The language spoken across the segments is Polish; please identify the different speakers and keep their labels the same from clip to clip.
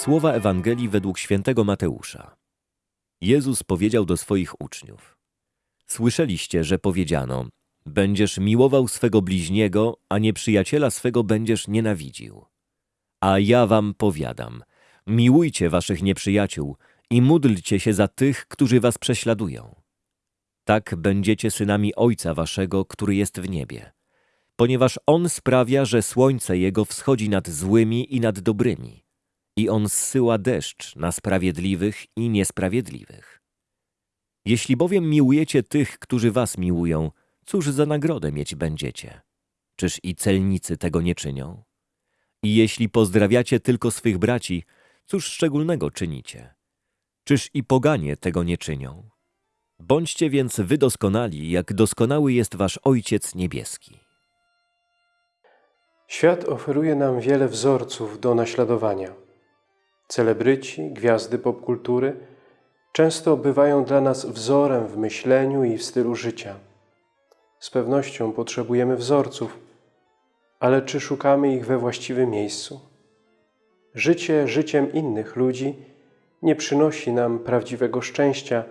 Speaker 1: Słowa Ewangelii według świętego Mateusza. Jezus powiedział do swoich uczniów: Słyszeliście, że powiedziano: Będziesz miłował swego bliźniego, a nieprzyjaciela swego będziesz nienawidził. A ja wam powiadam: miłujcie waszych nieprzyjaciół i módlcie się za tych, którzy was prześladują. Tak będziecie synami Ojca waszego, który jest w niebie, ponieważ On sprawia, że słońce Jego wschodzi nad złymi i nad dobrymi, i On zsyła deszcz na sprawiedliwych i niesprawiedliwych. Jeśli bowiem miłujecie tych, którzy was miłują, cóż za nagrodę mieć będziecie? Czyż i celnicy tego nie czynią? I jeśli pozdrawiacie tylko swych braci, cóż szczególnego czynicie? Czyż i poganie tego nie czynią? Bądźcie więc wy doskonali, jak doskonały jest wasz Ojciec Niebieski.
Speaker 2: Świat oferuje nam wiele wzorców do naśladowania. Celebryci, gwiazdy popkultury często bywają dla nas wzorem w myśleniu i w stylu życia. Z pewnością potrzebujemy wzorców, ale czy szukamy ich we właściwym miejscu? Życie życiem innych ludzi nie przynosi nam prawdziwego szczęścia,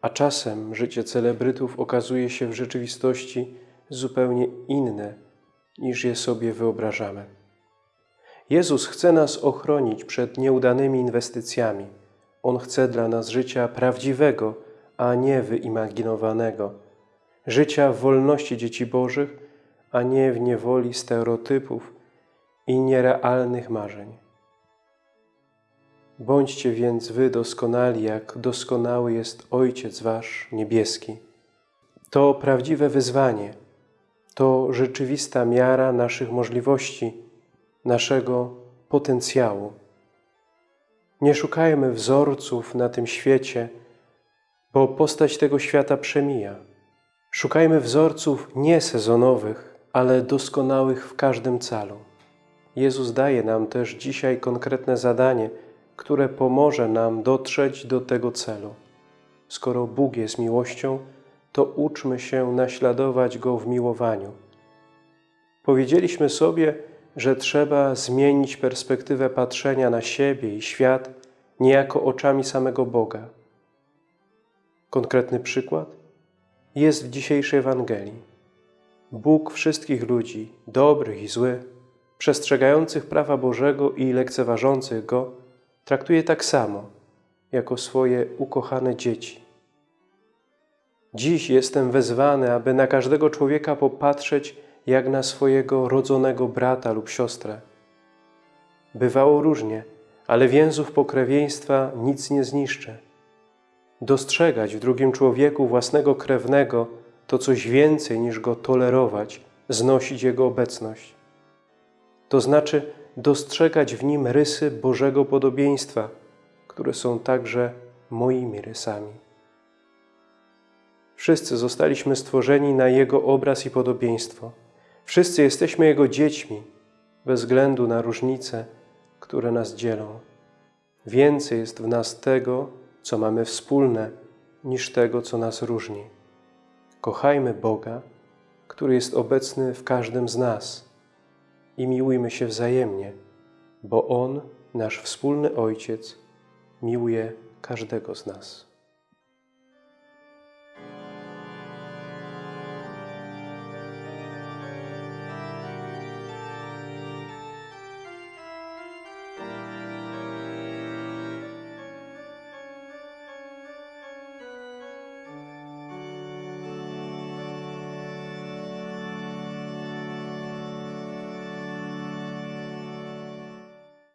Speaker 2: a czasem życie celebrytów okazuje się w rzeczywistości zupełnie inne, niż je sobie wyobrażamy. Jezus chce nas ochronić przed nieudanymi inwestycjami. On chce dla nas życia prawdziwego, a nie wyimaginowanego. Życia w wolności dzieci Bożych, a nie w niewoli stereotypów i nierealnych marzeń. Bądźcie więc wy doskonali, jak doskonały jest Ojciec Wasz niebieski. To prawdziwe wyzwanie, to rzeczywista miara naszych możliwości, naszego potencjału. Nie szukajmy wzorców na tym świecie, bo postać tego świata przemija. Szukajmy wzorców nie sezonowych, ale doskonałych w każdym calu. Jezus daje nam też dzisiaj konkretne zadanie, które pomoże nam dotrzeć do tego celu. Skoro Bóg jest miłością, to uczmy się naśladować Go w miłowaniu. Powiedzieliśmy sobie, że trzeba zmienić perspektywę patrzenia na siebie i świat niejako oczami samego Boga. Konkretny przykład jest w dzisiejszej Ewangelii. Bóg wszystkich ludzi, dobrych i złych, przestrzegających prawa Bożego i lekceważących Go, traktuje tak samo, jako swoje ukochane dzieci. Dziś jestem wezwany, aby na każdego człowieka popatrzeć jak na swojego rodzonego brata lub siostrę. Bywało różnie, ale więzów pokrewieństwa nic nie zniszczy. Dostrzegać w drugim człowieku własnego krewnego to coś więcej niż go tolerować, znosić jego obecność. To znaczy dostrzegać w nim rysy Bożego podobieństwa, które są także moimi rysami. Wszyscy zostaliśmy stworzeni na Jego obraz i podobieństwo. Wszyscy jesteśmy Jego dziećmi, bez względu na różnice, które nas dzielą. Więcej jest w nas tego, co mamy wspólne, niż tego, co nas różni. Kochajmy Boga, który jest obecny w każdym z nas i miłujmy się wzajemnie, bo On, nasz wspólny Ojciec, miłuje każdego z nas.